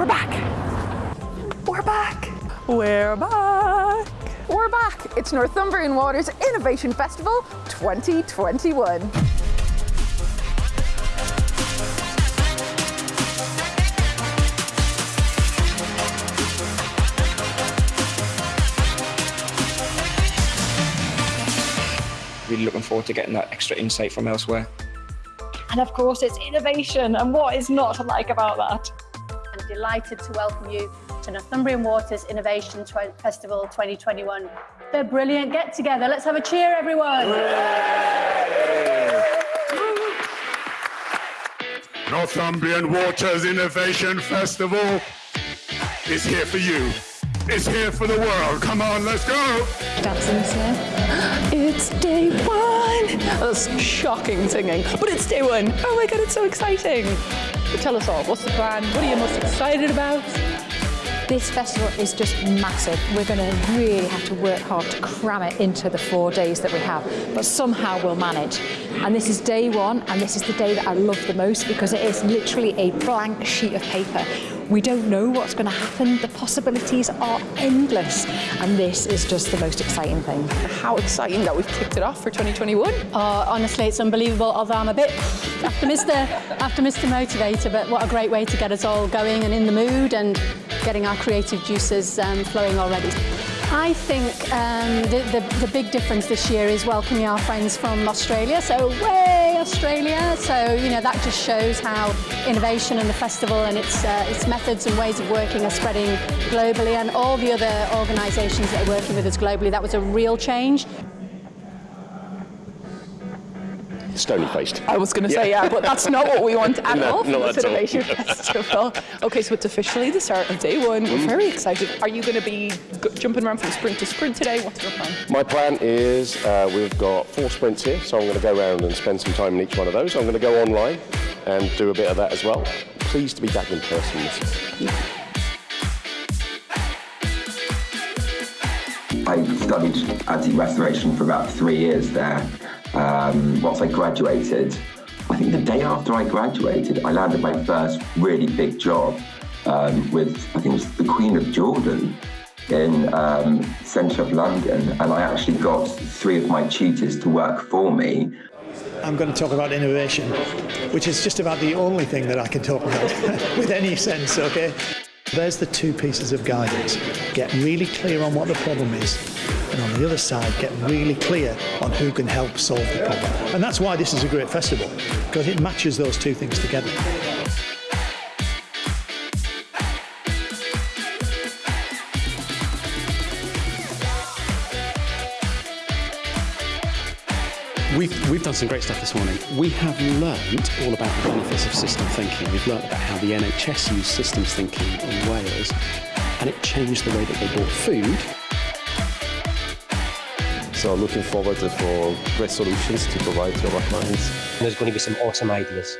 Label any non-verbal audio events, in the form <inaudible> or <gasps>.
We're back! We're back! We're back. We're back. It's Northumbrian Waters Innovation Festival 2021. Really looking forward to getting that extra insight from elsewhere. And of course, it's innovation, and what is not to like about that? Delighted to welcome you to Northumbrian Waters Innovation Festival 2021. They're brilliant. Get together. Let's have a cheer, everyone. Northumbrian Waters Innovation Festival is here for you. It's here for the world. Come on, let's go. Dancing's here. <gasps> It's day one. That's shocking singing, but it's day one. Oh my God, it's so exciting. Tell us all, what's the plan? What are you most excited about? This festival is just massive. We're going to really have to work hard to cram it into the four days that we have, but somehow we'll manage. And this is day one, and this is the day that I love the most because it is literally a blank sheet of paper. We don't know what's going to happen. The possibilities are endless. And this is just the most exciting thing. How exciting that we've kicked it off for 2021. Oh, honestly, it's unbelievable. Although I'm a bit after Mr. after Mr. Motivator, but what a great way to get us all going and in the mood and getting our creative juices um, flowing already. I think um, the, the, the, big difference this year is welcoming our friends from Australia. So way Australia. So, you know, that just shows how innovation and the festival and its, uh, its methods and ways of working are spreading globally and all the other organisations that are working with us globally. That was a real change. Stony-faced. I was going to say, yeah, but that's not what we want at no, all for this Innovation Festival. Okay, so it's officially the start of day one. We're very excited. Are you going to be jumping around from sprint to sprint today? What's your plan? My plan is uh, we've got four sprints here, so I'm going to go around and spend some time in each one of those. I'm going to go online and do a bit of that as well. Pleased to be back in person this year. I studied antique restoration for about three years there um, I graduated, I think the day after I graduated, I landed my first really big job um, with, I think it was the Queen of Jordan in um, centre of London. And I actually got three of my tutors to work for me. I'm going to talk about innovation, which is just about the only thing that I can talk about <laughs> with any sense, okay? There's the two pieces of guidance. Get really clear on what the problem is and on the other side get really clear on who can help solve the problem. And that's why this is a great festival, because it matches those two things together. We've, we've done some great stuff this morning. We have learned all about the benefits of system thinking. We've learned about how the NHS used systems thinking in Wales, and it changed the way that they bought food so looking forward for great solutions to provide to our clients. There's going to be some awesome ideas.